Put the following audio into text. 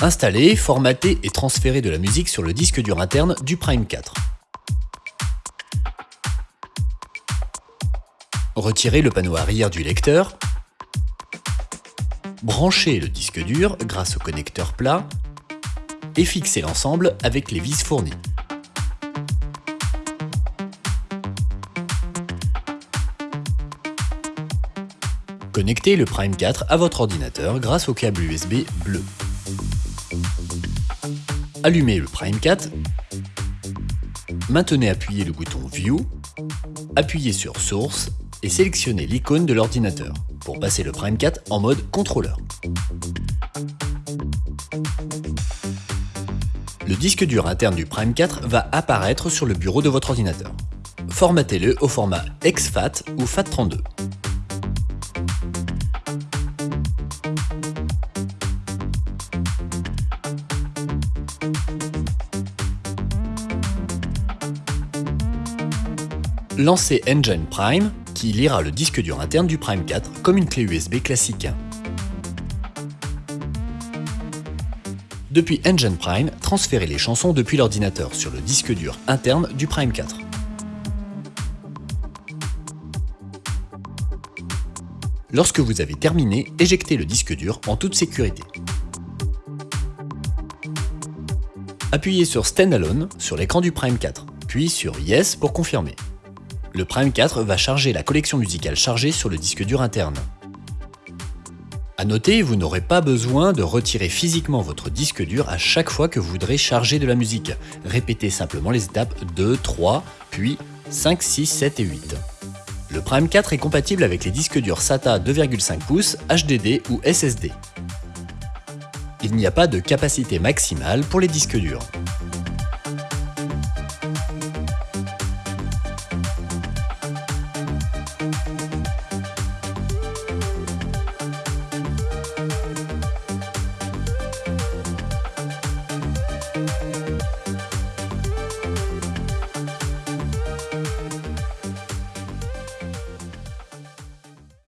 Installer, formater et transférer de la musique sur le disque dur interne du Prime 4. Retirer le panneau arrière du lecteur. Brancher le disque dur grâce au connecteur plat et fixer l'ensemble avec les vis fournies. Connectez le Prime 4 à votre ordinateur grâce au câble USB bleu. Allumez le Prime 4, maintenez appuyé le bouton View, appuyez sur Source et sélectionnez l'icône de l'ordinateur pour passer le Prime 4 en mode contrôleur. Le disque dur interne du Prime 4 va apparaître sur le bureau de votre ordinateur. Formatez-le au format exFAT ou FAT32. Lancez Engine Prime, qui lira le disque dur interne du Prime 4 comme une clé USB classique. Depuis Engine Prime, transférez les chansons depuis l'ordinateur sur le disque dur interne du Prime 4. Lorsque vous avez terminé, éjectez le disque dur en toute sécurité. Appuyez sur Standalone sur l'écran du Prime 4, puis sur Yes pour confirmer. Le Prime 4 va charger la collection musicale chargée sur le disque dur interne. A noter, vous n'aurez pas besoin de retirer physiquement votre disque dur à chaque fois que vous voudrez charger de la musique. Répétez simplement les étapes 2, 3, puis 5, 6, 7 et 8. Le Prime 4 est compatible avec les disques durs SATA 2,5 pouces, HDD ou SSD. Il n'y a pas de capacité maximale pour les disques durs.